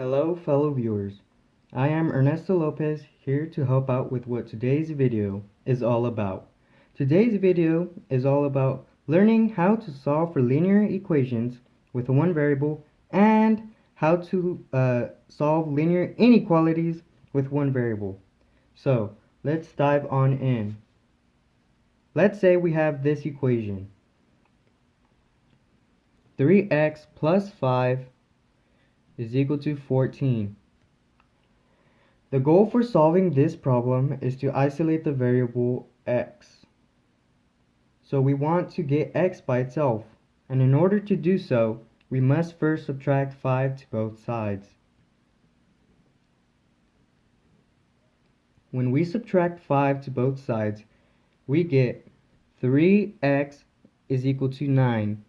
Hello fellow viewers, I am Ernesto Lopez here to help out with what today's video is all about. Today's video is all about learning how to solve for linear equations with one variable and how to uh, solve linear inequalities with one variable. So let's dive on in. Let's say we have this equation. 3x plus 5 is equal to 14. The goal for solving this problem is to isolate the variable x. So we want to get x by itself, and in order to do so, we must first subtract 5 to both sides. When we subtract 5 to both sides, we get 3x is equal to 9.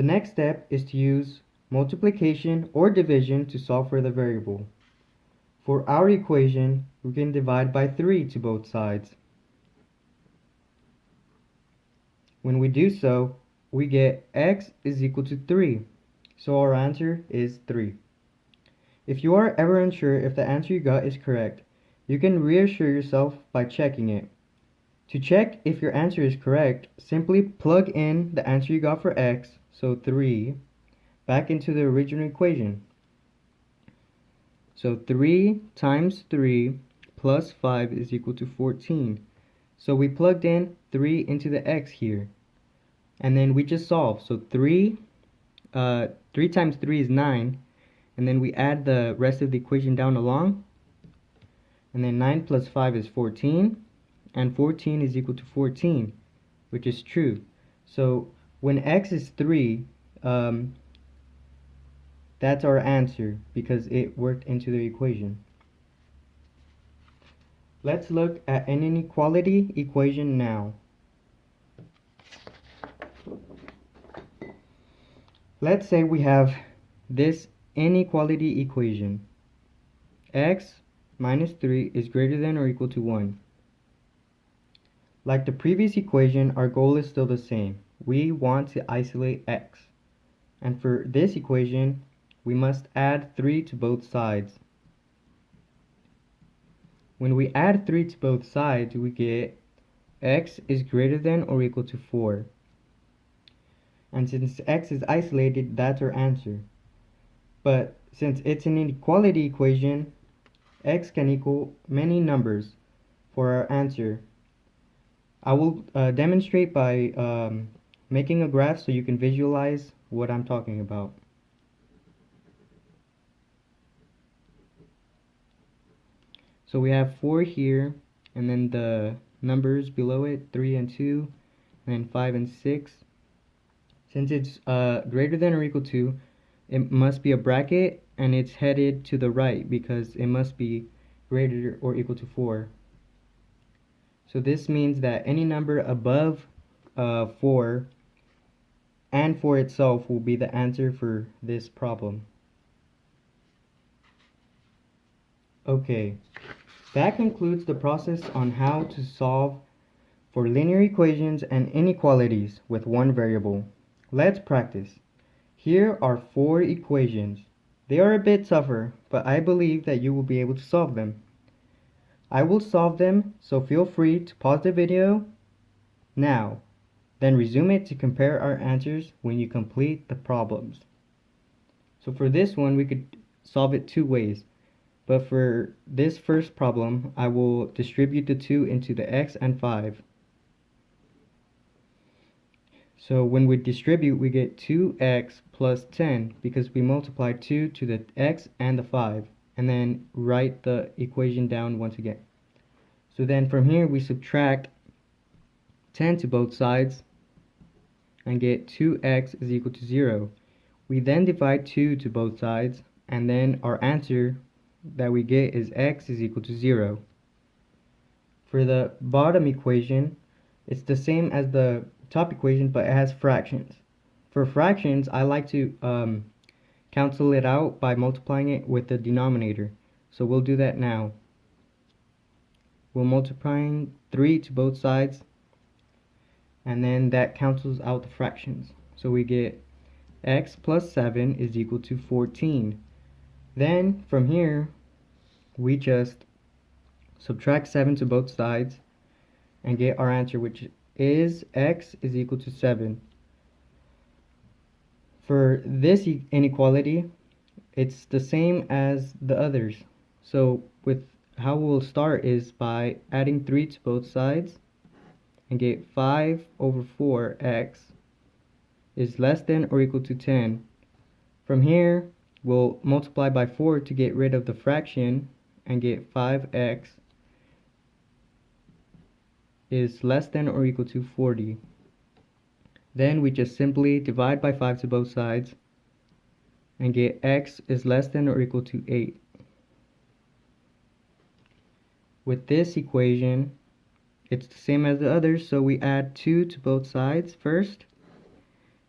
The next step is to use multiplication or division to solve for the variable. For our equation, we can divide by 3 to both sides. When we do so, we get x is equal to 3. So our answer is 3. If you are ever unsure if the answer you got is correct, you can reassure yourself by checking it. To check if your answer is correct, simply plug in the answer you got for x so 3, back into the original equation. So 3 times 3 plus 5 is equal to 14. So we plugged in 3 into the x here. And then we just solve. So 3, uh, 3 times 3 is 9. And then we add the rest of the equation down along. And then 9 plus 5 is 14. And 14 is equal to 14, which is true. So when x is 3, um, that's our answer because it worked into the equation. Let's look at an inequality equation now. Let's say we have this inequality equation. x minus 3 is greater than or equal to 1. Like the previous equation, our goal is still the same we want to isolate x. And for this equation, we must add 3 to both sides. When we add 3 to both sides, we get x is greater than or equal to 4. And since x is isolated, that's our answer. But since it's an inequality equation, x can equal many numbers for our answer. I will uh, demonstrate by um, making a graph so you can visualize what I'm talking about. So we have 4 here, and then the numbers below it, 3 and 2, and then 5 and 6. Since it's uh, greater than or equal to, it must be a bracket, and it's headed to the right because it must be greater or equal to 4. So this means that any number above uh, 4 and for itself will be the answer for this problem. Okay, that concludes the process on how to solve for linear equations and inequalities with one variable. Let's practice. Here are four equations. They are a bit tougher, but I believe that you will be able to solve them. I will solve them, so feel free to pause the video now then resume it to compare our answers when you complete the problems. So for this one, we could solve it two ways. But for this first problem, I will distribute the 2 into the x and 5. So when we distribute, we get 2x plus 10 because we multiply 2 to the x and the 5. And then write the equation down once again. So then from here, we subtract 10 to both sides and get 2x is equal to 0. We then divide 2 to both sides and then our answer that we get is x is equal to 0. For the bottom equation, it's the same as the top equation but it has fractions. For fractions, I like to um, cancel it out by multiplying it with the denominator. So we'll do that now. We're multiplying 3 to both sides and then that cancels out the fractions. So we get x plus 7 is equal to 14. Then, from here, we just subtract 7 to both sides and get our answer, which is x is equal to 7. For this inequality, it's the same as the others. So with how we'll start is by adding 3 to both sides and get 5 over 4x is less than or equal to 10. From here, we'll multiply by 4 to get rid of the fraction and get 5x is less than or equal to 40. Then we just simply divide by 5 to both sides and get x is less than or equal to 8. With this equation, it's the same as the others, so we add 2 to both sides first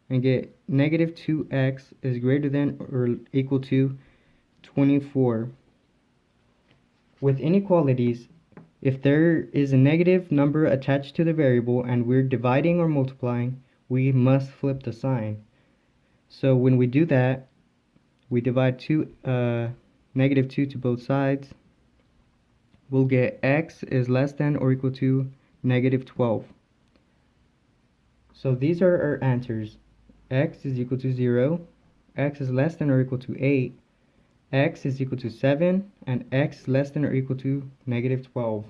and get negative 2x is greater than or equal to 24. With inequalities, if there is a negative number attached to the variable and we're dividing or multiplying, we must flip the sign. So when we do that, we divide two, uh, negative 2 to both sides, we'll get x is less than or equal to negative 12. So these are our answers. x is equal to 0, x is less than or equal to 8, x is equal to 7, and x less than or equal to negative 12.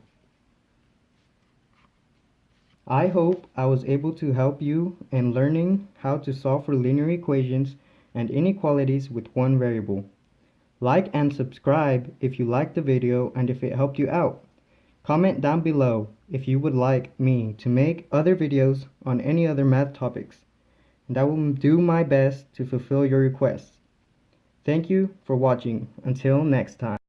I hope I was able to help you in learning how to solve for linear equations and inequalities with one variable. Like and subscribe if you liked the video and if it helped you out. Comment down below if you would like me to make other videos on any other math topics, and I will do my best to fulfill your requests. Thank you for watching. Until next time.